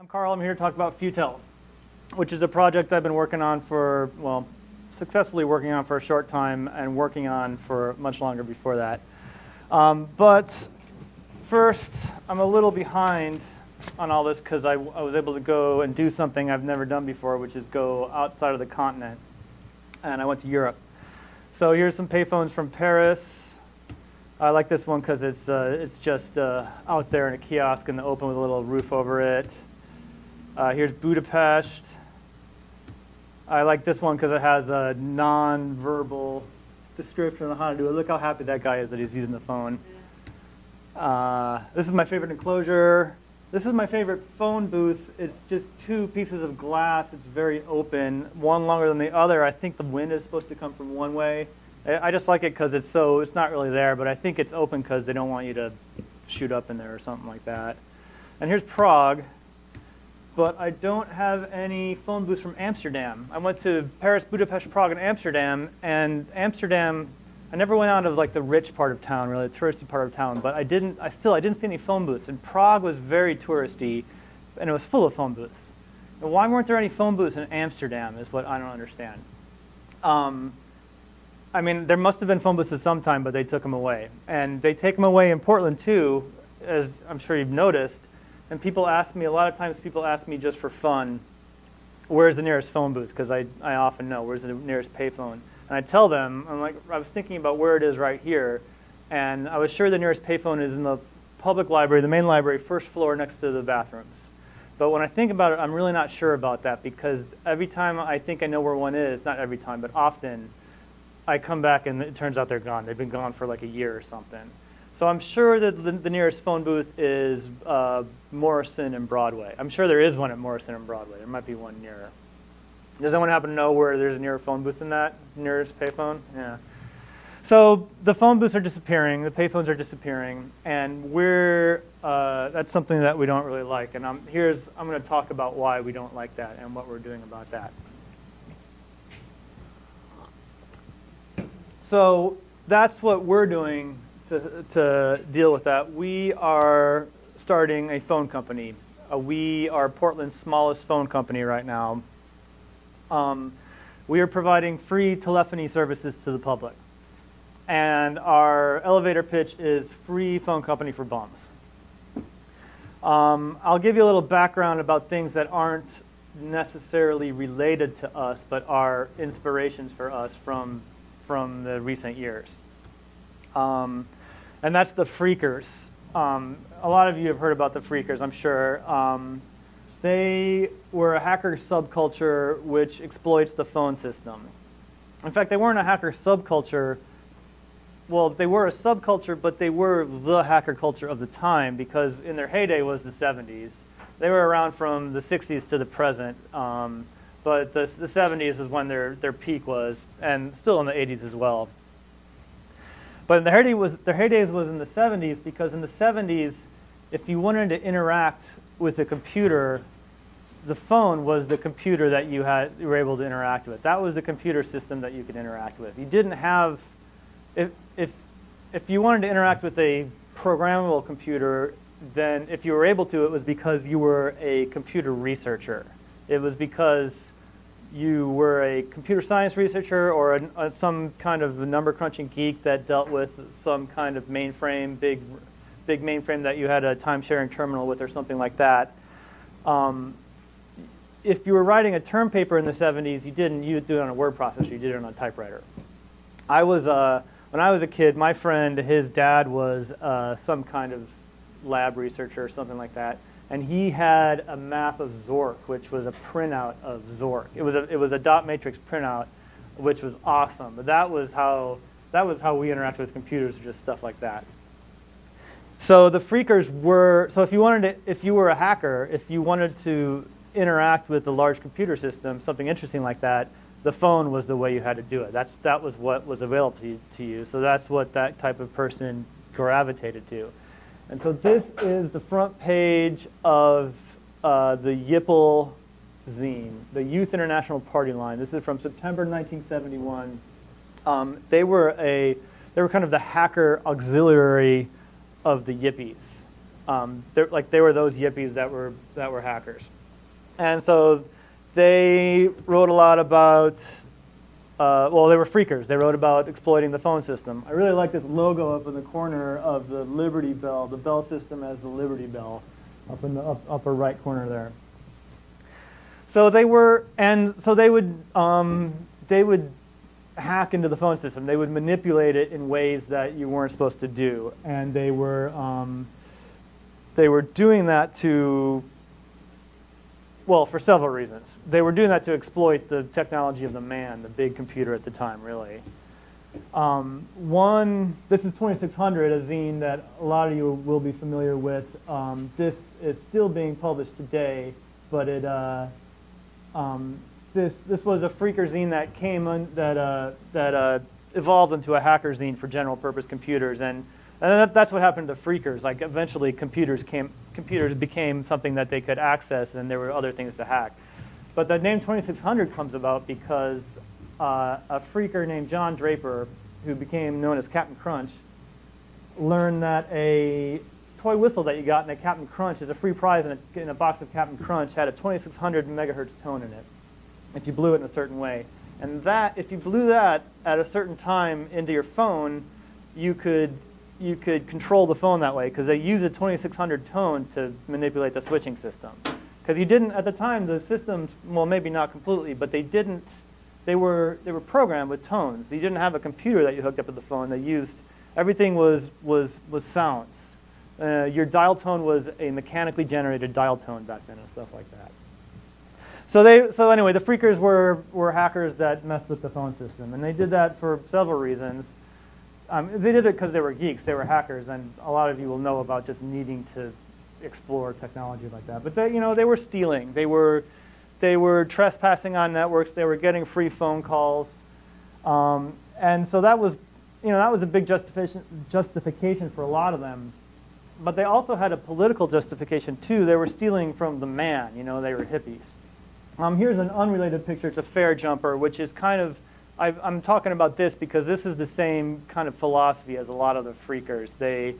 I'm Carl. I'm here to talk about Futel, which is a project I've been working on for, well, successfully working on for a short time and working on for much longer before that. Um, but first, I'm a little behind on all this because I, I was able to go and do something I've never done before, which is go outside of the continent. And I went to Europe. So here's some payphones from Paris. I like this one because it's, uh, it's just uh, out there in a kiosk in the open with a little roof over it. Uh, here's Budapest. I like this one because it has a non-verbal description on how to do it. Look how happy that guy is that he's using the phone. Uh, this is my favorite enclosure. This is my favorite phone booth. It's just two pieces of glass. It's very open, one longer than the other. I think the wind is supposed to come from one way. I just like it because it's so, it's not really there, but I think it's open because they don't want you to shoot up in there or something like that. And here's Prague but I don't have any phone booths from Amsterdam. I went to Paris, Budapest, Prague, and Amsterdam, and Amsterdam, I never went out of like the rich part of town, really, the touristy part of town, but I didn't, I still, I didn't see any phone booths. And Prague was very touristy, and it was full of phone booths. And why weren't there any phone booths in Amsterdam is what I don't understand. Um, I mean, there must have been phone booths at some time, but they took them away. And they take them away in Portland too, as I'm sure you've noticed. And people ask me, a lot of times people ask me just for fun, where's the nearest phone booth? Because I, I often know, where's the nearest payphone? And I tell them, I'm like, I was thinking about where it is right here, and I was sure the nearest payphone is in the public library, the main library, first floor next to the bathrooms. But when I think about it, I'm really not sure about that because every time I think I know where one is, not every time, but often, I come back and it turns out they're gone. They've been gone for like a year or something. So I'm sure that the, nearest phone booth is uh, Morrison and Broadway. I'm sure there is one at Morrison and Broadway. There might be one nearer. Does anyone happen to know where there's a nearer phone booth in that nearest payphone? Yeah. So the phone booths are disappearing, the payphones are disappearing, and we're uh, that's something that we don't really like. And I'm here's I'm going to talk about why we don't like that and what we're doing about that. So that's what we're doing to, to deal with that, we are starting a phone company. Uh, we are Portland's smallest phone company right now. Um, we are providing free telephony services to the public. And our elevator pitch is free phone company for bums. Um, I'll give you a little background about things that aren't necessarily related to us, but are inspirations for us from, from the recent years. Um, and that's the Phreakers. Um, a lot of you have heard about the Phreakers, I'm sure. Um, they were a hacker subculture which exploits the phone system. In fact, they weren't a hacker subculture. Well, they were a subculture, but they were the hacker culture of the time because in their heyday was the 70s. They were around from the 60s to the present, um, but the, the 70s is when their, their peak was, and still in the 80s as well. But the heyday was their heydays was in the 70s because in the 70s, if you wanted to interact with a computer, the phone was the computer that you had you were able to interact with. That was the computer system that you could interact with. You didn't have if if if you wanted to interact with a programmable computer, then if you were able to, it was because you were a computer researcher. It was because you were a computer science researcher or a, a, some kind of number crunching geek that dealt with some kind of mainframe, big, big mainframe that you had a time sharing terminal with or something like that. Um, if you were writing a term paper in the 70s, you didn't you do it on a word processor, you did it on a typewriter. I was, uh, when I was a kid, my friend, his dad was uh, some kind of lab researcher or something like that and he had a map of Zork, which was a printout of Zork. It was a, it was a dot matrix printout, which was awesome. But that was how, that was how we interacted with computers, just stuff like that. So the phreakers were, so if you wanted to, if you were a hacker, if you wanted to interact with the large computer system, something interesting like that, the phone was the way you had to do it. That's, that was what was available to you. So that's what that type of person gravitated to. And so this is the front page of uh, the YIPL zine, the Youth International Party Line. This is from September 1971. Um, they were a they were kind of the hacker auxiliary of the Yippies. Um, like they were those yippies that were that were hackers, and so they wrote a lot about. Uh, well, they were phreakers. They wrote about exploiting the phone system. I really like this logo up in the corner of the Liberty Bell, the bell system as the Liberty Bell, up in the up, upper right corner there. So they were, and so they would, um, they would hack into the phone system. They would manipulate it in ways that you weren't supposed to do, and they were, um, they were doing that to, well, for several reasons. They were doing that to exploit the technology of the man, the big computer at the time, really. Um, one, this is 2600, a zine that a lot of you will be familiar with. Um, this is still being published today, but it, uh, um, this, this was a phreaker zine that came on, that, uh, that uh, evolved into a hacker zine for general purpose computers. And, and that, that's what happened to phreakers. Like eventually computers, came, computers became something that they could access and there were other things to hack. But the name 2600 comes about because uh, a phreaker named John Draper, who became known as Captain Crunch, learned that a toy whistle that you got in a Captain Crunch is a free prize in a, in a box of Captain Crunch had a 2600 megahertz tone in it if you blew it in a certain way. And that, if you blew that at a certain time into your phone, you could, you could control the phone that way because they use a 2600 tone to manipulate the switching system. Because you didn't, at the time, the systems, well, maybe not completely, but they didn't, they were, they were programmed with tones. You didn't have a computer that you hooked up to the phone. They used, everything was, was, was sounds. Uh, your dial tone was a mechanically generated dial tone back then and stuff like that. So they, so anyway, the phreakers were, were hackers that messed with the phone system, and they did that for several reasons. Um, they did it because they were geeks, they were hackers, and a lot of you will know about just needing to explore technology like that. But they, you know, they were stealing, they were, they were trespassing on networks, they were getting free phone calls, um, and so that was, you know, that was a big justification justification for a lot of them. But they also had a political justification too. They were stealing from the man, you know, they were hippies. Um, here's an unrelated picture. It's a fare jumper, which is kind of, i am talking about this because this is the same kind of philosophy as a lot of the phreakers. They,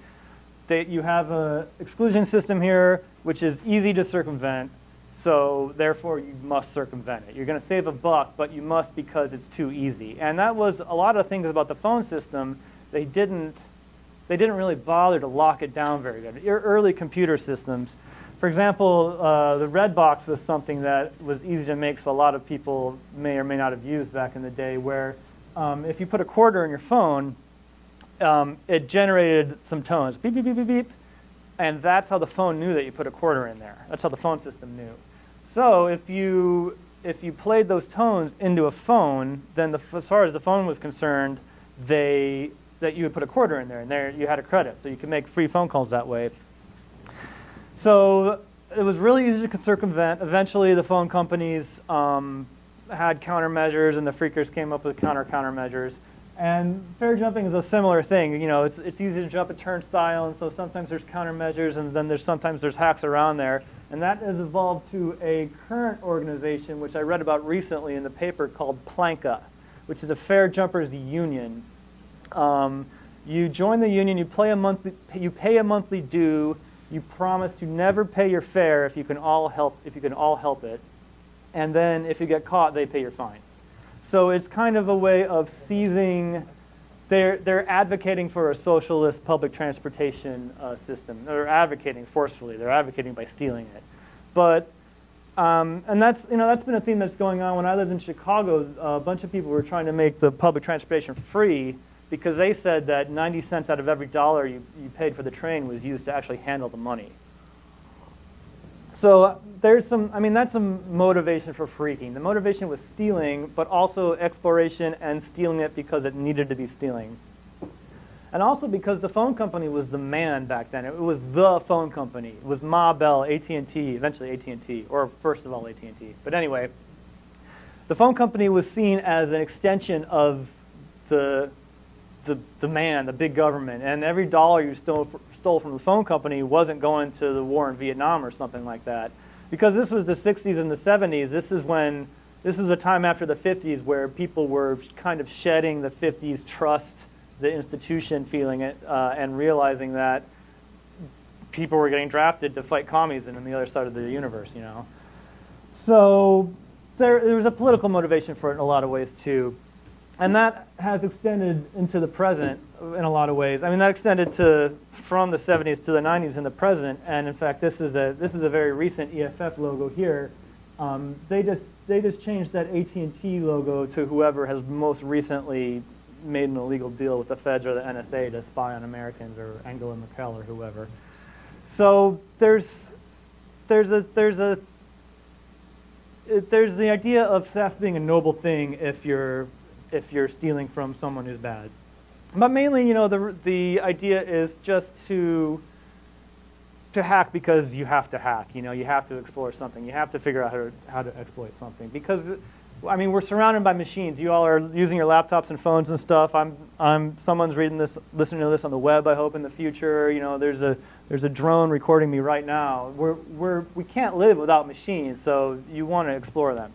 they, you have an exclusion system here, which is easy to circumvent, so therefore you must circumvent it. You're going to save a buck, but you must because it's too easy. And that was a lot of things about the phone system. They didn't, they didn't really bother to lock it down very good. Your early computer systems, for example, uh, the red box was something that was easy to make, so a lot of people may or may not have used back in the day, where um, if you put a quarter in your phone, um, it generated some tones, beep, beep, beep, beep, beep, and that's how the phone knew that you put a quarter in there. That's how the phone system knew. So if you, if you played those tones into a phone, then the, as far as the phone was concerned, they, that you would put a quarter in there, and there you had a credit. So you could make free phone calls that way. So it was really easy to circumvent. Eventually, the phone companies um, had countermeasures, and the phreakers came up with counter countermeasures. And fare jumping is a similar thing. You know, it's, it's easy to jump a turnstile, and so sometimes there's countermeasures, and then there's sometimes there's hacks around there. And that has evolved to a current organization, which I read about recently in the paper called Planka, which is a fare jumpers union. Um, you join the union, you, play a monthly, you pay a monthly due, you promise to never pay your fare if you can all help if you can all help it. And then if you get caught, they pay your fine. So it's kind of a way of seizing they're, they're advocating for a socialist public transportation uh, system. They're advocating forcefully. They're advocating by stealing it. But, um, and that's, you know, that's been a theme that's going on. When I lived in Chicago, a bunch of people were trying to make the public transportation free because they said that 90 cents out of every dollar you, you paid for the train was used to actually handle the money. So there's some, I mean, that's some motivation for phreaking. The motivation was stealing, but also exploration and stealing it because it needed to be stealing. And also because the phone company was the man back then. It was the phone company. It was Ma Bell, AT&T, eventually AT&T, or first of all AT&T. But anyway, the phone company was seen as an extension of the the, the man, the big government, and every dollar you stole, stole from the phone company wasn't going to the war in Vietnam or something like that. Because this was the 60s and the 70s, this is when, this is a time after the 50s where people were kind of shedding the 50s trust, the institution feeling it, uh, and realizing that people were getting drafted to fight commies and on the other side of the universe, you know. So there, there was a political motivation for it in a lot of ways too. And that has extended into the present in a lot of ways. I mean, that extended to from the 70s to the 90s in the present. And in fact, this is a this is a very recent EFF logo here. Um, they just they just changed that AT&T logo to whoever has most recently made an illegal deal with the feds or the NSA to spy on Americans or Angela Merkel or whoever. So there's there's a there's a there's the idea of theft being a noble thing if you're if you're stealing from someone who's bad. But mainly, you know, the, the idea is just to, to hack because you have to hack. You know, you have to explore something. You have to figure out how to, how to exploit something. Because, I mean, we're surrounded by machines. You all are using your laptops and phones and stuff. I'm, I'm, someone's reading this, listening to this on the web, I hope, in the future. You know, there's a, there's a drone recording me right now. We're, we're, we can't live without machines, so you want to explore them.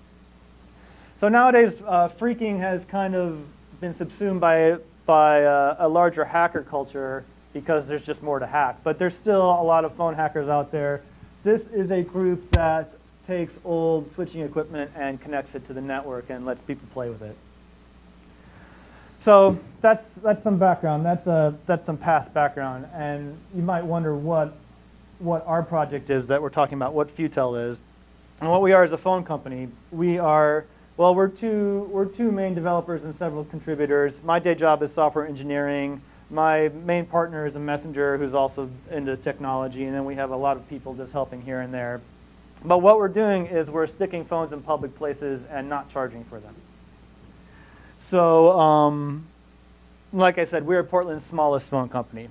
So nowadays, uh, phreaking has kind of been subsumed by, by uh, a larger hacker culture because there's just more to hack. But there's still a lot of phone hackers out there. This is a group that takes old switching equipment and connects it to the network and lets people play with it. So that's, that's some background. That's, a, uh, that's some past background. And you might wonder what, what our project is that we're talking about, what Futel is. And what we are is a phone company. We are well, we're two, we're two main developers and several contributors. My day job is software engineering. My main partner is a messenger who's also into technology, and then we have a lot of people just helping here and there. But what we're doing is we're sticking phones in public places and not charging for them. So, um, like I said, we're Portland's smallest phone company.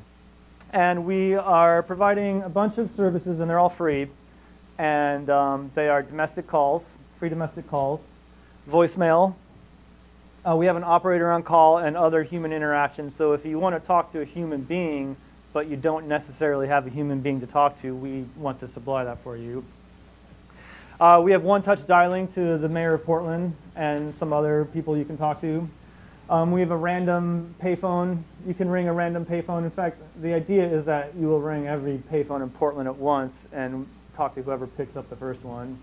And we are providing a bunch of services, and they're all free. And um, they are domestic calls, free domestic calls voicemail. Uh, we have an operator on call and other human interactions. So if you want to talk to a human being, but you don't necessarily have a human being to talk to, we want to supply that for you. Uh, we have one-touch dialing to the mayor of Portland and some other people you can talk to. Um, we have a random payphone. You can ring a random payphone. In fact, the idea is that you will ring every payphone in Portland at once and talk to whoever picks up the first one.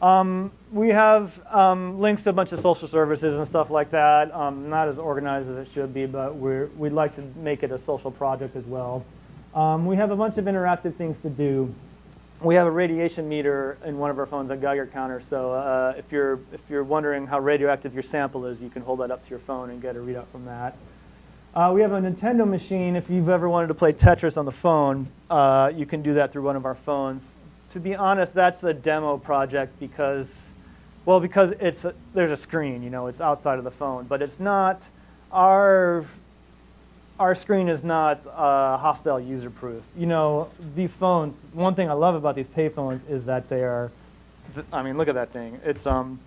Um, we have um, links to a bunch of social services and stuff like that. Um, not as organized as it should be, but we would like to make it a social project as well. Um, we have a bunch of interactive things to do. We have a radiation meter in one of our phones, a Geiger counter. So uh, if you're if you're wondering how radioactive your sample is, you can hold that up to your phone and get a readout from that. Uh, we have a Nintendo machine. If you've ever wanted to play Tetris on the phone, uh, you can do that through one of our phones to be honest, that's a demo project because, well, because it's a, there's a screen, you know, it's outside of the phone, but it's not our our screen is not uh, hostile user proof. You know, these phones. One thing I love about these payphones is that they are. I mean, look at that thing. It's um,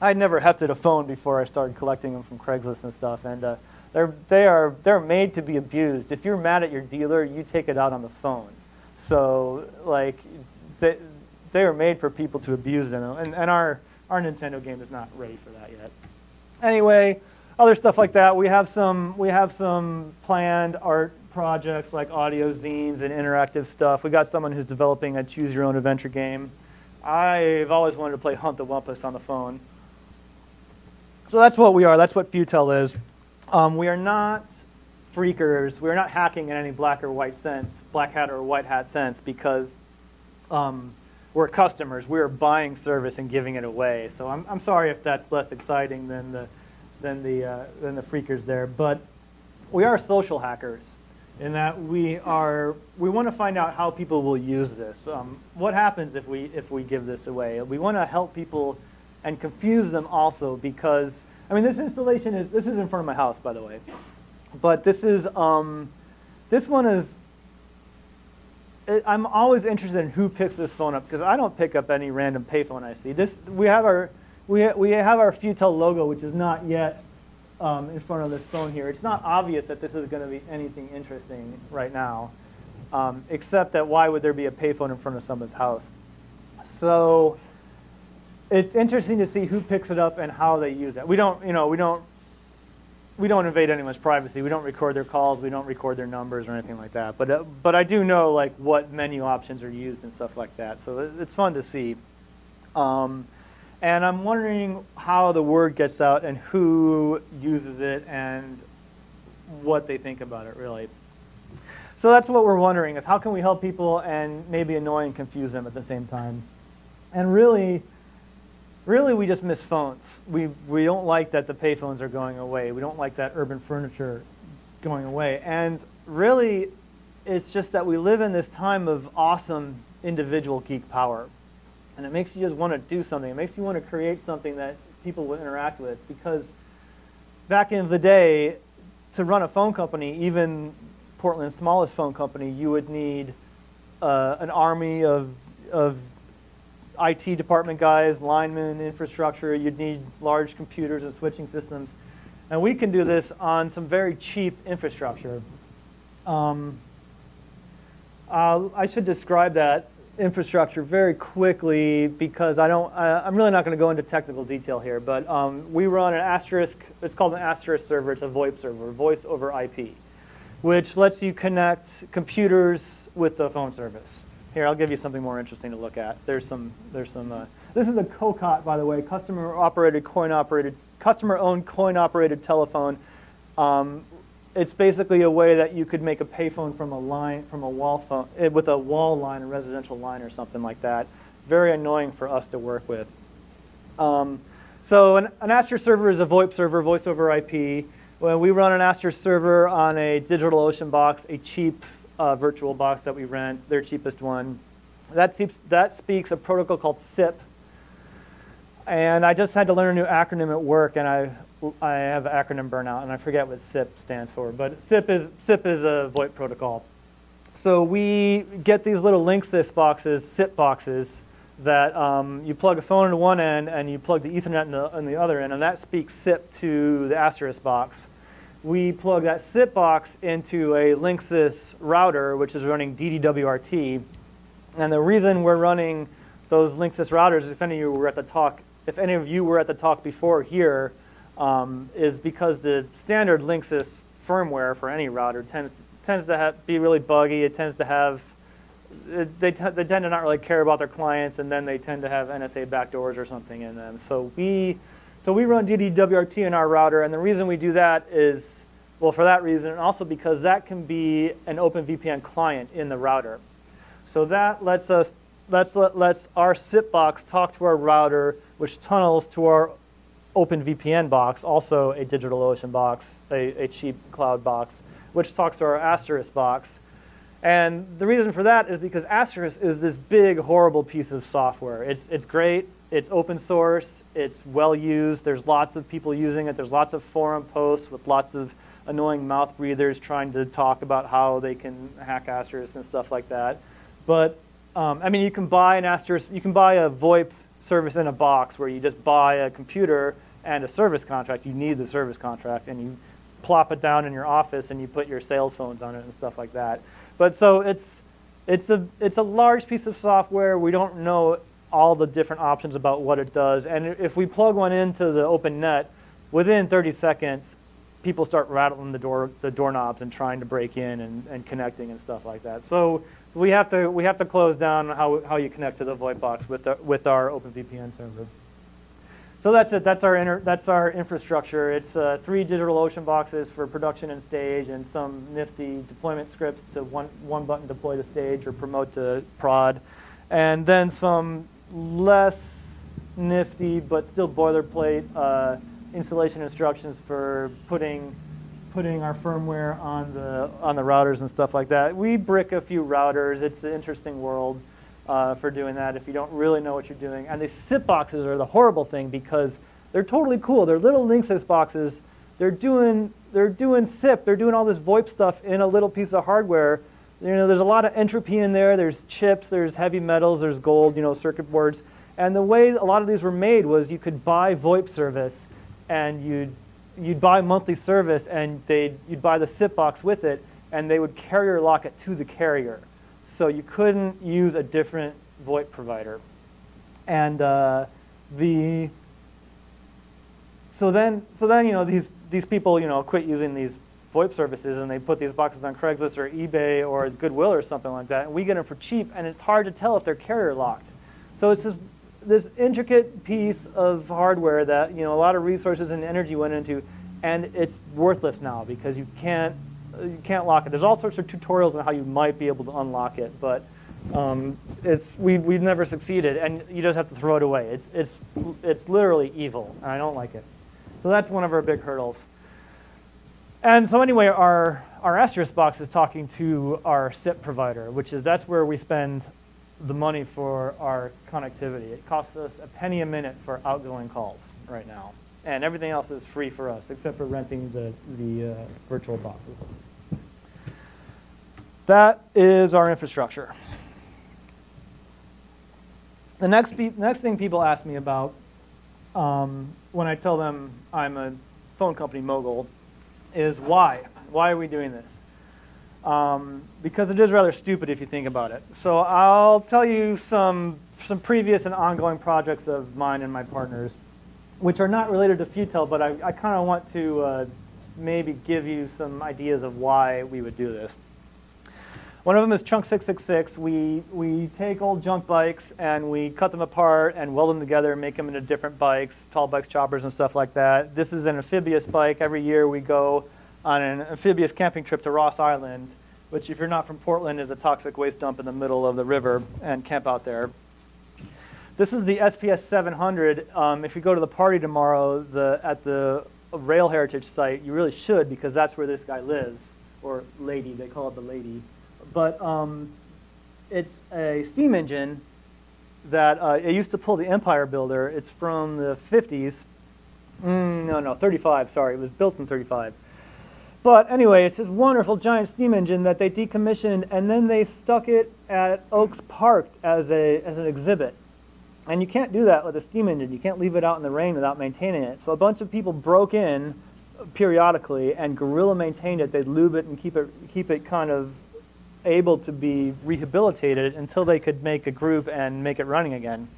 I'd never hefted a phone before I started collecting them from Craigslist and stuff, and uh, they're they are they're made to be abused. If you're mad at your dealer, you take it out on the phone. So like they, they are made for people to abuse them, and, and our, our Nintendo game is not ready for that yet. Anyway, other stuff like that. We have some, we have some planned art projects like audio zines and interactive stuff. We got someone who's developing a choose your own adventure game. I've always wanted to play Hunt the Wumpus on the phone. So that's what we are. That's what Futel is. Um, we are not phreakers. We are not hacking in any black or white sense, black hat or white hat sense, because um, we're customers. We're buying service and giving it away. So I'm, I'm sorry if that's less exciting than the, than, the, uh, than the phreakers there. But we are social hackers in that we are we want to find out how people will use this. Um, what happens if we if we give this away? We want to help people and confuse them also because I mean this installation is this is in front of my house by the way, but this is um, this one is I'm always interested in who picks this phone up because I don't pick up any random payphone I see. This we have our we we have our Futel logo, which is not yet um, in front of this phone here. It's not obvious that this is going to be anything interesting right now, um, except that why would there be a payphone in front of someone's house? So it's interesting to see who picks it up and how they use it. We don't, you know, we don't we don't invade anyone's privacy. We don't record their calls. We don't record their numbers or anything like that. But uh, but I do know like what menu options are used and stuff like that. So it's fun to see. Um, and I'm wondering how the word gets out and who uses it and what they think about it really. So that's what we're wondering is how can we help people and maybe annoy and confuse them at the same time. And really, really we just miss phones. We, we don't like that the payphones are going away. We don't like that urban furniture going away. And really, it's just that we live in this time of awesome individual geek power. And it makes you just want to do something. It makes you want to create something that people will interact with because back in the day, to run a phone company, even Portland's smallest phone company, you would need uh, an army of, of IT department guys, linemen, infrastructure. You'd need large computers and switching systems. And we can do this on some very cheap infrastructure. Um, I should describe that infrastructure very quickly because I don't, I, am really not going to go into technical detail here, but um, we run an asterisk, it's called an asterisk server, it's a VoIP server, voice over IP, which lets you connect computers with the phone service. Here, I'll give you something more interesting to look at. There's some, there's some, uh, this is a COCOT, by the way, customer operated, coin operated, customer owned coin operated telephone. Um, it's basically a way that you could make a payphone from a line, from a wall phone, eh, with a wall line, a residential line or something like that. Very annoying for us to work with. Um, so an, an Aster server is a VoIP server, voice over IP. When we run an Aster server on a DigitalOcean box, a cheap uh, virtual box that we rent, their cheapest one. That, speaks, that speaks a protocol called SIP. And I just had to learn a new acronym at work, and I, I have acronym burnout, and I forget what SIP stands for. But SIP is, SIP is a VoIP protocol. So we get these little Linksys boxes, SIP boxes, that um, you plug a phone into one end and you plug the Ethernet in the, in the other end, and that speaks SIP to the Asterisk box we plug that SIP box into a Linksys router, which is running DDWRT. And the reason we're running those Linksys routers, if any of you were at the talk, if any of you were at the talk before here, um, is because the standard Linksys firmware for any router tends tends to have, be really buggy. It tends to have they, they tend to not really care about their clients, and then they tend to have NSA backdoors or something in them. So we so we run DDWRT in our router, and the reason we do that is, well, for that reason, and also because that can be an OpenVPN client in the router. So that lets us, lets, let, lets our SIP box talk to our router, which tunnels to our OpenVPN box, also a DigitalOcean box, a, a cheap cloud box, which talks to our Asterisk box. And the reason for that is because Asterisk is this big, horrible piece of software. It's, it's great, it's open source, it's well used, there's lots of people using it, there's lots of forum posts with lots of annoying mouth breathers trying to talk about how they can hack Asterisk and stuff like that. But um, I mean, you can buy an Asterisk, you can buy a VoIP service in a box where you just buy a computer and a service contract. You need the service contract, and you plop it down in your office and you put your sales phones on it and stuff like that. But so it's it's a it's a large piece of software. We don't know all the different options about what it does. And if we plug one into the open net, within 30 seconds, people start rattling the door the doorknobs and trying to break in and, and connecting and stuff like that. So we have to we have to close down how how you connect to the VoIP box with the, with our OpenVPN server. So that's it. That's our inter, that's our infrastructure. It's uh, three DigitalOcean boxes for production and stage, and some nifty deployment scripts to one one button deploy to stage or promote to prod, and then some less nifty but still boilerplate uh, installation instructions for putting putting our firmware on the on the routers and stuff like that. We brick a few routers. It's an interesting world uh, for doing that if you don't really know what you're doing. And these SIP boxes are the horrible thing because they're totally cool. They're little Linksys boxes. They're doing they're doing SIP. They're doing all this VoIP stuff in a little piece of hardware. You know, there's a lot of entropy in there. There's chips. There's heavy metals. There's gold. You know, circuit boards. And the way a lot of these were made was you could buy VoIP service, and you'd you'd buy monthly service, and they you'd buy the SIP box with it, and they would carrier lock it to the carrier so you couldn't use a different VoIP provider. And uh, the so then so then you know these these people, you know, quit using these VoIP services and they put these boxes on Craigslist or eBay or Goodwill or something like that, and we get them for cheap, and it's hard to tell if they're carrier locked. So it's this this intricate piece of hardware that you know a lot of resources and energy went into, and it's worthless now because you can't you can't lock it. There's all sorts of tutorials on how you might be able to unlock it, but um, it's we we've never succeeded, and you just have to throw it away. It's it's it's literally evil, and I don't like it. So that's one of our big hurdles. And so anyway, our our Asterisk box is talking to our SIP provider, which is that's where we spend the money for our connectivity. It costs us a penny a minute for outgoing calls right now. And everything else is free for us, except for renting the, the uh, virtual boxes. That is our infrastructure. The next, next thing people ask me about um, when I tell them I'm a phone company mogul is why? Why are we doing this? um, because it is rather stupid if you think about it. So I'll tell you some, some previous and ongoing projects of mine and my partners, which are not related to FUTEL, but I, I kind of want to uh, maybe give you some ideas of why we would do this. One of them is Chunk 666. We, we take old junk bikes and we cut them apart and weld them together and make them into different bikes, tall bikes, choppers, and stuff like that. This is an amphibious bike. Every year we go on an amphibious camping trip to Ross Island, which if you're not from Portland is a toxic waste dump in the middle of the river and camp out there. This is the SPS 700. Um, if you go to the party tomorrow the, at the Rail Heritage site, you really should because that's where this guy lives, or lady, they call it the lady. But um, it's a steam engine that uh, it used to pull the Empire Builder. It's from the 50s. Mm, no, no, 35, sorry. It was built in 35. But anyway, it's this wonderful giant steam engine that they decommissioned, and then they stuck it at Oaks Park as, a, as an exhibit. And you can't do that with a steam engine. You can't leave it out in the rain without maintaining it. So a bunch of people broke in periodically and guerrilla maintained it. They'd lube it and keep it, keep it kind of able to be rehabilitated until they could make a group and make it running again.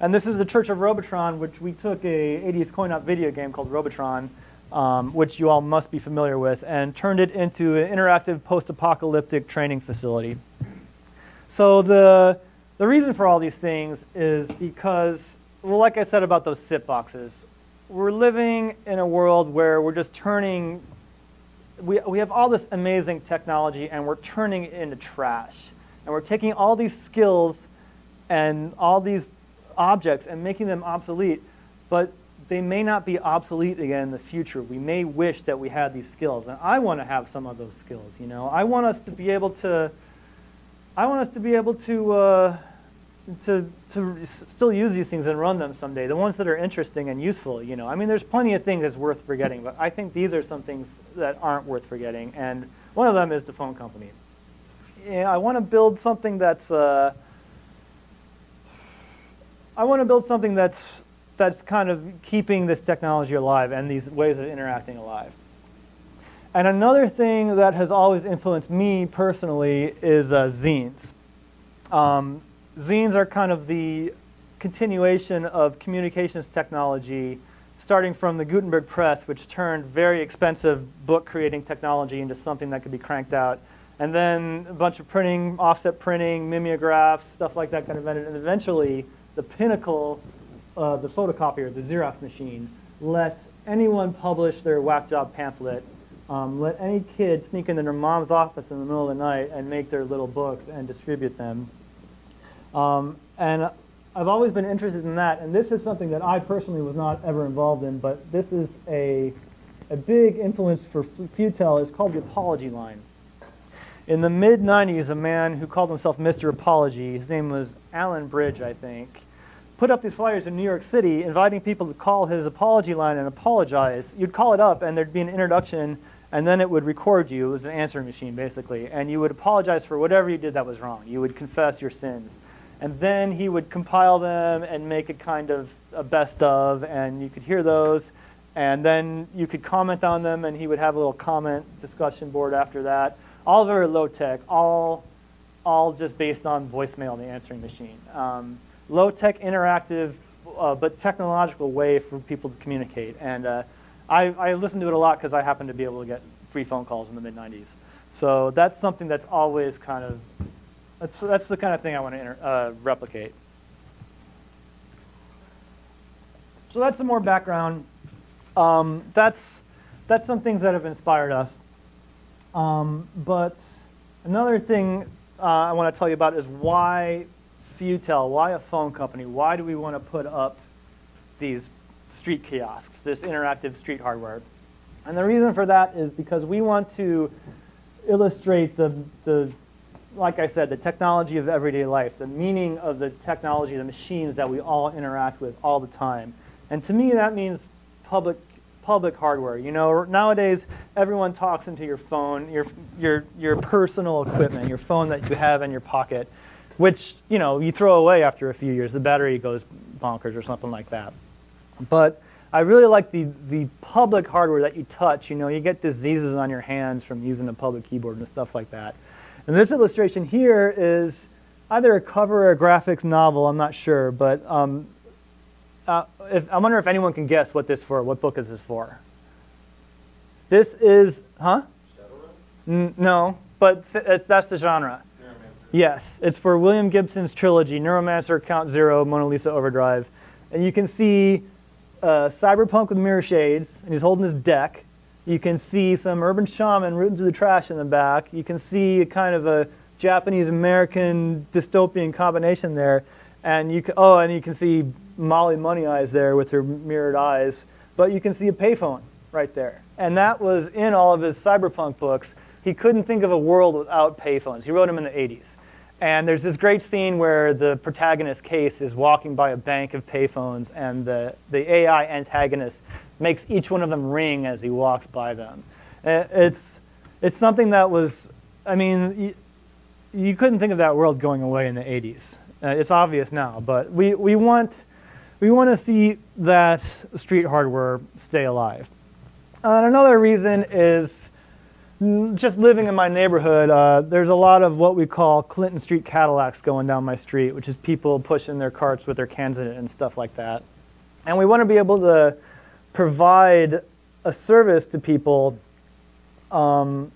And this is the Church of Robotron, which we took a 80s coin-op video game called Robotron, um, which you all must be familiar with, and turned it into an interactive post-apocalyptic training facility. So the, the reason for all these things is because, well, like I said about those SIP boxes, we're living in a world where we're just turning, we, we have all this amazing technology and we're turning it into trash. And we're taking all these skills and all these objects and making them obsolete, but they may not be obsolete again in the future. We may wish that we had these skills. And I want to have some of those skills, you know. I want us to be able to, I want us to be able to, uh, to, to still use these things and run them someday, the ones that are interesting and useful, you know. I mean, there's plenty of things that's worth forgetting, but I think these are some things that aren't worth forgetting. And one of them is the phone company. Yeah, I want to build something that's, uh, I want to build something that's that's kind of keeping this technology alive and these ways of interacting alive. And another thing that has always influenced me personally is uh, zines. Um, zines are kind of the continuation of communications technology starting from the Gutenberg press, which turned very expensive book creating technology into something that could be cranked out. And then a bunch of printing, offset printing, mimeographs, stuff like that kind of invented. And eventually, the pinnacle uh, the photocopier, the Xerox machine, let anyone publish their whack job pamphlet. Um, let any kid sneak into their mom's office in the middle of the night and make their little books and distribute them. Um, and I've always been interested in that, and this is something that I personally was not ever involved in, but this is a, a big influence for FUTEL. It's called the apology line. In the mid 90s, a man who called himself Mr. Apology, his name was Allan Bridge, I think, put up these flyers in New York City inviting people to call his apology line and apologize. You'd call it up and there'd be an introduction and then it would record you. It was an answering machine basically. And you would apologize for whatever you did that was wrong. You would confess your sins. And then he would compile them and make a kind of a best of and you could hear those. And then you could comment on them and he would have a little comment discussion board after that. All very low tech, all, all just based on voicemail and the answering machine. Um, low-tech, interactive, uh, but technological way for people to communicate. And uh, I, I listened to it a lot because I happened to be able to get free phone calls in the mid 90s. So that's something that's always kind of, that's, that's the kind of thing I want to uh, replicate. So that's the more background. Um, that's, that's some things that have inspired us. Um, but another thing uh, I want to tell you about is why Futel, why a phone company? Why do we want to put up these street kiosks, this interactive street hardware? And the reason for that is because we want to illustrate the, the like I said, the technology of everyday life, the meaning of the technology, the machines that we all interact with all the time. And to me, that means public public hardware. You know, nowadays everyone talks into your phone, your your your personal equipment, your phone that you have in your pocket, which you know you throw away after a few years. The battery goes bonkers or something like that. But I really like the the public hardware that you touch. You know, you get diseases on your hands from using a public keyboard and stuff like that. And this illustration here is either a cover or a graphics novel. I'm not sure, but um, uh, if, I wonder if anyone can guess what this for, what book is this for? This is, huh? N no, but th that's the genre. Yes, it's for William Gibson's trilogy, Neuromancer, Count Zero, Mona Lisa Overdrive. And you can see uh, Cyberpunk with mirror shades, and he's holding his deck. You can see some urban shaman rooting through the trash in the back. You can see a kind of a Japanese-American dystopian combination there. And you can, oh, and you can see Molly Money Eyes there with her mirrored eyes, but you can see a payphone right there. And that was in all of his cyberpunk books. He couldn't think of a world without payphones. He wrote them in the 80s. And there's this great scene where the protagonist, Case, is walking by a bank of payphones, and the, the AI antagonist makes each one of them ring as he walks by them. Uh, it's, it's something that was, I mean, you, you couldn't think of that world going away in the 80s. Uh, it's obvious now, but we, we want we want to see that street hardware stay alive. And another reason is just living in my neighborhood, uh, there's a lot of what we call Clinton Street Cadillacs going down my street, which is people pushing their carts with their cans in it and stuff like that. And we want to be able to provide a service to people, um,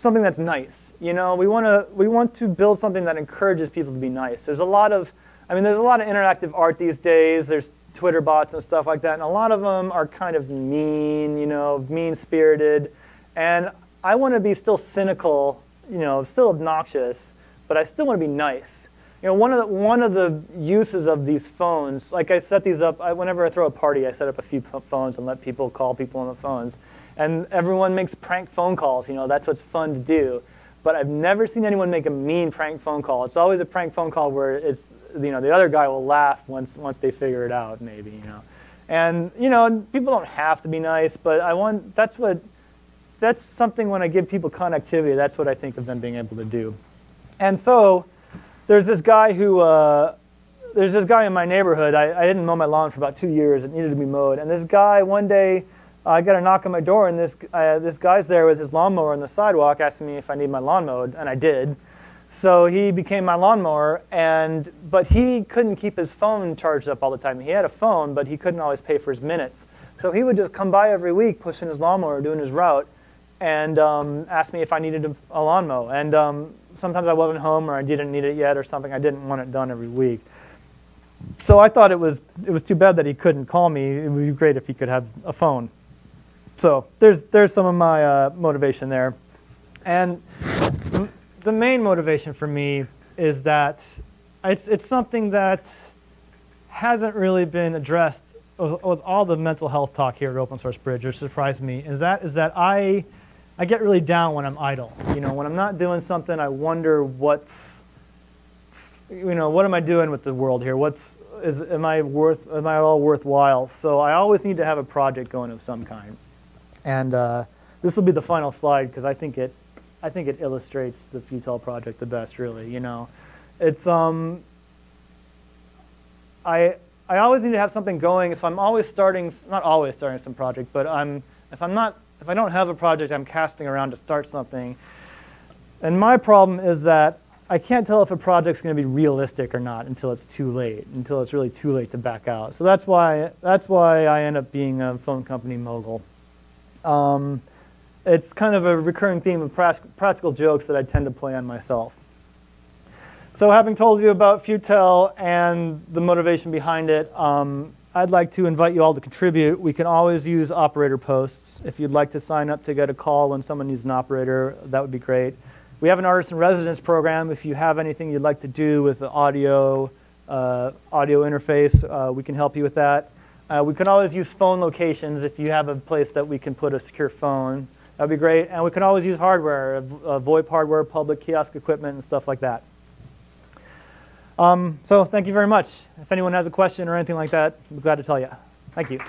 something that's nice. You know, we want to we want to build something that encourages people to be nice. There's a lot of I mean, there's a lot of interactive art these days. There's Twitter bots and stuff like that, and a lot of them are kind of mean, you know, mean-spirited. And I want to be still cynical, you know, still obnoxious, but I still want to be nice. You know, one of the one of the uses of these phones, like I set these up. I, whenever I throw a party, I set up a few phones and let people call people on the phones, and everyone makes prank phone calls. You know, that's what's fun to do. But I've never seen anyone make a mean prank phone call. It's always a prank phone call where it's you know, the other guy will laugh once, once they figure it out, maybe, you know. And, you know, people don't have to be nice, but I want, that's what, that's something when I give people connectivity, that's what I think of them being able to do. And so there's this guy who, uh, there's this guy in my neighborhood. I, I didn't mow my lawn for about two years. It needed to be mowed. And this guy, one day, I got a knock on my door, and this, uh, this guy's there with his lawnmower on the sidewalk asking me if I need my lawn mowed, and I did. So he became my lawnmower, and but he couldn't keep his phone charged up all the time. He had a phone, but he couldn't always pay for his minutes. So he would just come by every week, pushing his lawnmower, doing his route, and um, ask me if I needed a, a lawn mow. And um, sometimes I wasn't home, or I didn't need it yet, or something. I didn't want it done every week. So I thought it was it was too bad that he couldn't call me. It would be great if he could have a phone. So there's there's some of my uh, motivation there, and the main motivation for me is that it's, it's something that hasn't really been addressed with, with all the mental health talk here at Open Source Bridge, which surprised me, is that, is that I, I get really down when I'm idle. You know, when I'm not doing something, I wonder what's, you know, what am I doing with the world here? What's, is, am I worth, am I all worthwhile? So I always need to have a project going of some kind. And uh, this will be the final slide because I think it I think it illustrates the Futel project the best, really. You know, it's um, I I always need to have something going. If I'm always starting, not always starting some project, but I'm if I'm not if I don't have a project, I'm casting around to start something. And my problem is that I can't tell if a project's going to be realistic or not until it's too late, until it's really too late to back out. So that's why that's why I end up being a phone company mogul. Um, it's kind of a recurring theme of practical jokes that I tend to play on myself. So having told you about Futel and the motivation behind it, um, I'd like to invite you all to contribute. We can always use operator posts. If you'd like to sign up to get a call when someone needs an operator, that would be great. We have an artist in residence program. If you have anything you'd like to do with the audio, uh, audio interface, uh, we can help you with that. Uh, we can always use phone locations if you have a place that we can put a secure phone. That'd be great. And we can always use hardware, uh, VoIP hardware, public kiosk equipment, and stuff like that. Um, so thank you very much. If anyone has a question or anything like that, I'm glad to tell you. Thank you.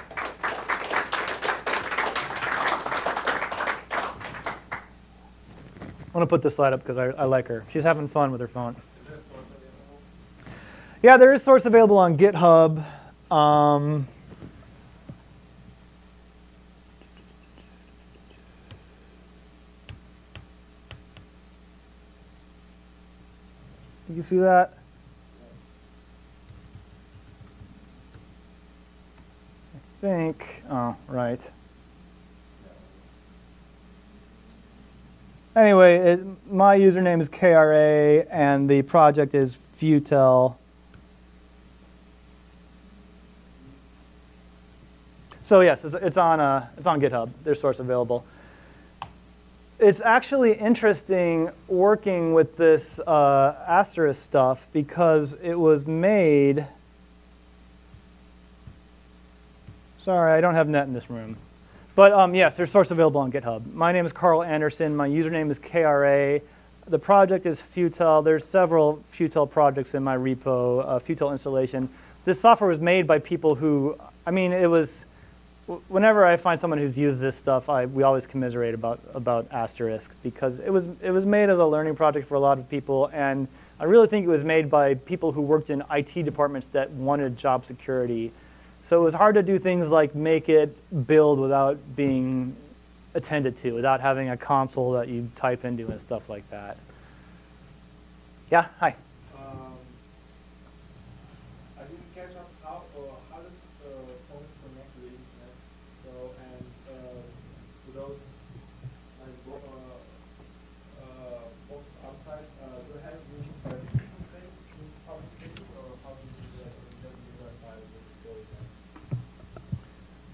I want to put this slide up because I, I, like her. She's having fun with her phone. Yeah, there is source available on GitHub. Um, you see that? I think, oh, right. Anyway, it, my username is KRA and the project is Futel. So yes, it's, it's on, uh, it's on GitHub. There's source available it's actually interesting working with this uh, asterisk stuff because it was made. Sorry, I don't have net in this room. But um, yes, there's source available on GitHub. My name is Karl Anderson. My username is KRA. The project is Futel. There's several Futel projects in my repo, uh, Futel installation. This software was made by people who, I mean, it was whenever I find someone who's used this stuff, I, we always commiserate about, about Asterisk because it was, it was made as a learning project for a lot of people, and I really think it was made by people who worked in IT departments that wanted job security. So it was hard to do things like make it build without being attended to, without having a console that you type into and stuff like that. Yeah, hi.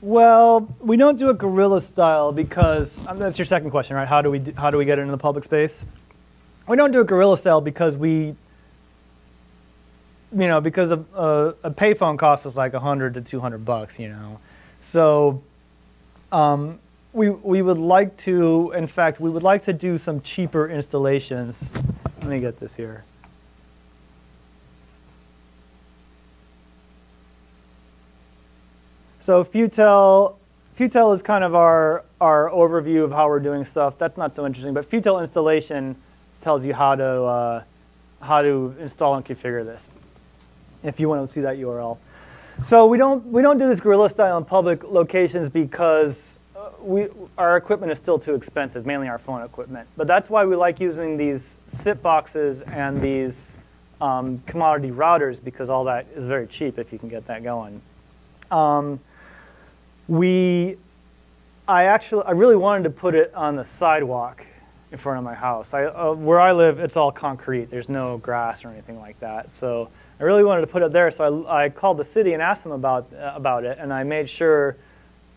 Well, we don't do it guerrilla style because um, that's your second question, right? How do we do, how do we get into the public space? We don't do it guerrilla style because we, you know, because a, a, a payphone costs us like 100 to 200 bucks, you know. So um, we, we would like to, in fact, we would like to do some cheaper installations. Let me get this here. So Futel, Futel is kind of our, our overview of how we're doing stuff. That's not so interesting, but Futel installation tells you how to, uh, how to install and configure this, if you want to see that URL. So we don't, we don't do this guerrilla style in public locations because uh, we, our equipment is still too expensive, mainly our phone equipment. But that's why we like using these SIP boxes and these um, commodity routers because all that is very cheap if you can get that going. Um, we, I actually, I really wanted to put it on the sidewalk in front of my house. I, uh, where I live, it's all concrete. There's no grass or anything like that. So I really wanted to put it there. So I, I called the city and asked them about, uh, about it. And I made sure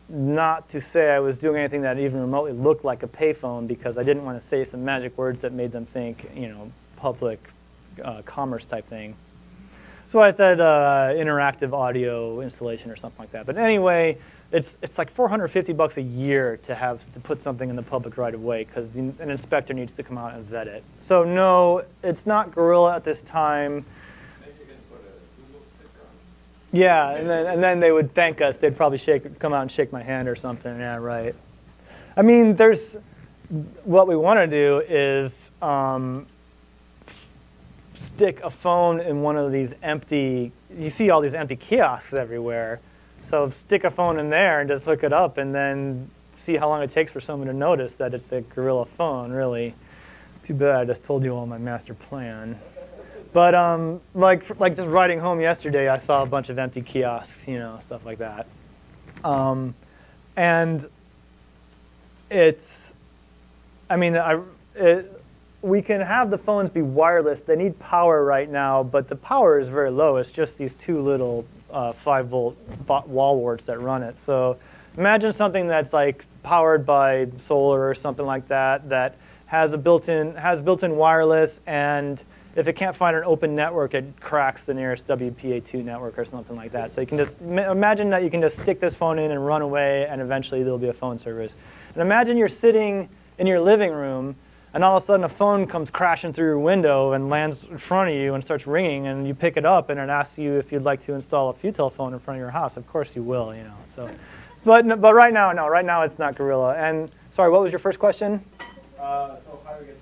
not to say I was doing anything that even remotely looked like a payphone because I didn't want to say some magic words that made them think, you know, public uh, commerce type thing. So I said uh, interactive audio installation or something like that. But anyway, it's it's like 450 bucks a year to have to put something in the public right of way because an inspector needs to come out and vet it. So no, it's not guerrilla at this time. Yeah, and then and then they would thank us. They'd probably shake, come out and shake my hand or something. Yeah, right. I mean, there's what we want to do is um, stick a phone in one of these empty. You see all these empty kiosks everywhere so stick a phone in there and just hook it up and then see how long it takes for someone to notice that it's a guerrilla phone, really. Too bad I just told you all my master plan. But um, like, like just riding home yesterday, I saw a bunch of empty kiosks, you know, stuff like that. Um, and it's, I mean, I, it, we can have the phones be wireless. They need power right now, but the power is very low. It's just these two little uh, 5 volt wall warts that run it. So imagine something that's like powered by solar or something like that, that has a built-in has built-in wireless, and if it can't find an open network, it cracks the nearest WPA2 network or something like that. So you can just imagine that you can just stick this phone in and run away, and eventually there'll be a phone service. And imagine you're sitting in your living room and all of a sudden a phone comes crashing through your window and lands in front of you and starts ringing and you pick it up and it asks you if you'd like to install a Futel phone in front of your house. Of course you will, you know. So, but but right now, no, right now it's not guerrilla. And sorry, what was your first question? Uh, so how do we get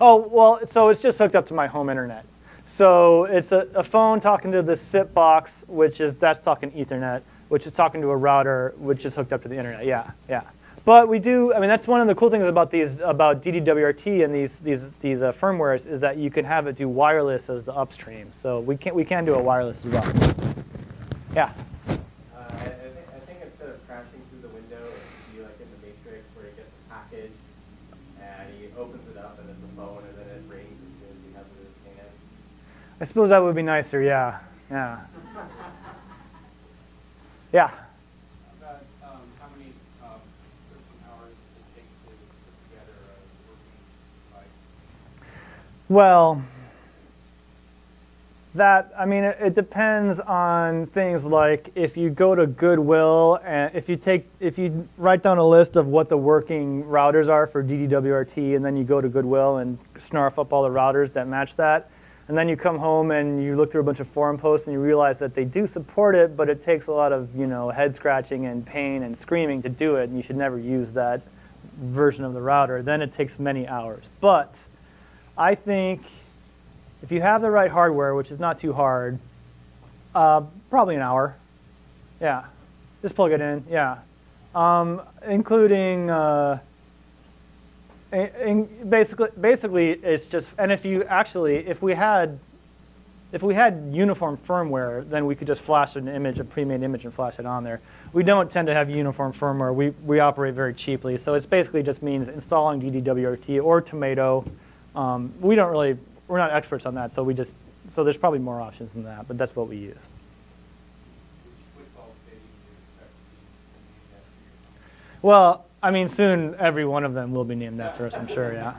Oh well, so it's just hooked up to my home internet. So it's a, a phone talking to the SIP box, which is that's talking Ethernet, which is talking to a router, which is hooked up to the internet. Yeah, yeah. But we do, I mean, that's one of the cool things about these, about DDWRT and these, these, these uh, firmwares is that you can have it do wireless as the upstream. So we can, we can do a wireless as well. Yeah? Uh, I, think, I think instead of crashing through the window, it be like in the Matrix where you get the package and he opens it up and it's a phone and then it rings as soon as he has it in his hand. I suppose that would be nicer, yeah. Yeah. yeah. Well, that, I mean, it, it, depends on things like if you go to Goodwill and if you take, if you write down a list of what the working routers are for DDWRT and then you go to Goodwill and snarf up all the routers that match that, and then you come home and you look through a bunch of forum posts and you realize that they do support it, but it takes a lot of, you know, head scratching and pain and screaming to do it, and you should never use that version of the router, then it takes many hours. But I think if you have the right hardware, which is not too hard, uh, probably an hour. Yeah, just plug it in. Yeah, um, including uh, in basically basically it's just and if you actually if we had if we had uniform firmware, then we could just flash an image, a pre-made image, and flash it on there. We don't tend to have uniform firmware. We we operate very cheaply, so it basically just means installing DDWRT or Tomato um, we don't really, we're not experts on that, so we just, so there's probably more options than that, but that's what we use. Well, I mean, soon every one of them will be named after us, I'm sure, yeah.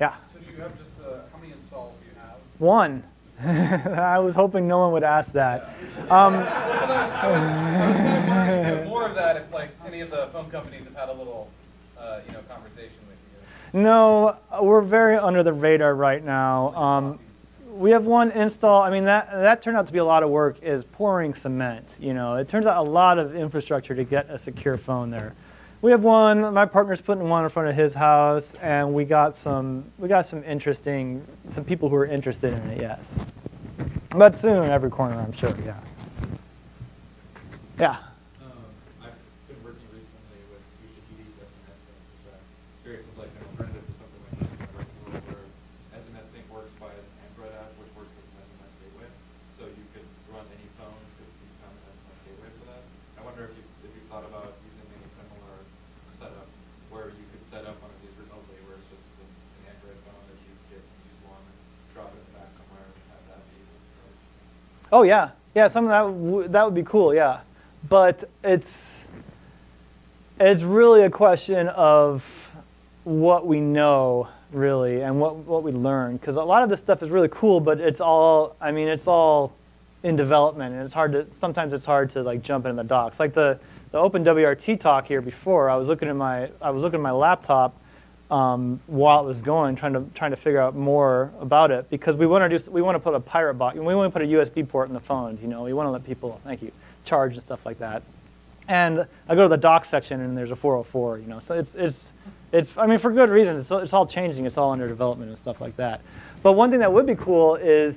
Yeah. So do you have just, uh, how many installs do you have? One. I was hoping no one would ask that. Um, more of that if like any of the phone companies have had a little uh, you know, conversation with you? No, we're very under the radar right now. Um, we have one install. I mean, that that turned out to be a lot of work. Is pouring cement. You know, it turns out a lot of infrastructure to get a secure phone there. We have one. My partner's putting one in front of his house, and we got some. We got some interesting, some people who are interested in it. Yes, but soon, every corner, I'm sure. Yeah. Yeah. Oh yeah, yeah. Some of that that would be cool. Yeah, but it's it's really a question of what we know really and what what we learn because a lot of this stuff is really cool, but it's all I mean it's all in development and it's hard to sometimes it's hard to like jump into the docs. Like the the Open WRT talk here before, I was looking at my I was looking at my laptop um, while it was going, trying to trying to figure out more about it because we want to do we want to put a pirate box. And we want to put a USB port in the phones. You know, we want to let people thank you charge and stuff like that. And I go to the dock section and there's a 404. You know, so it's it's it's I mean for good reasons. It's, it's all changing. It's all under development and stuff like that. But one thing that would be cool is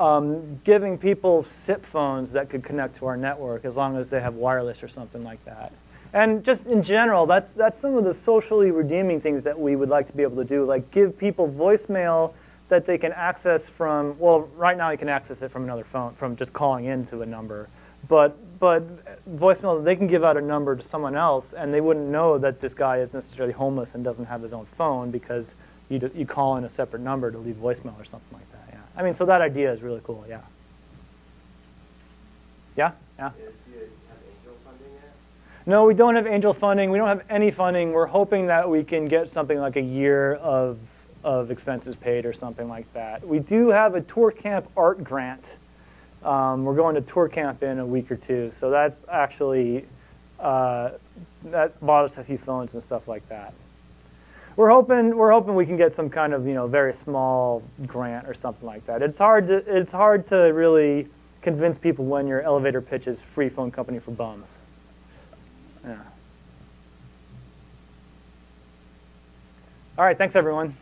um, giving people SIP phones that could connect to our network as long as they have wireless or something like that. And just in general, that's, that's some of the socially redeeming things that we would like to be able to do, like give people voicemail that they can access from, well, right now you can access it from another phone, from just calling into a number. but but voicemail they can give out a number to someone else, and they wouldn't know that this guy is necessarily homeless and doesn't have his own phone because you d- you call in a separate number to leave voicemail or something like that. Yeah, I mean, so that idea is really cool. Yeah. Yeah. Yeah. Do you have angel funding yet? No, we don't have angel funding. We don't have any funding. We're hoping that we can get something like a year of, of expenses paid or something like that. We do have a ToorCamp art grant. Um, we're going to ToorCamp in a week or two, so that's actually uh, that bought us a few phones and stuff like that. We're hoping we're hoping we can get some kind of you know very small grant or something like that. It's hard to it's hard to really convince people when your elevator pitch is free phone company for bums. Yeah. All right, thanks everyone.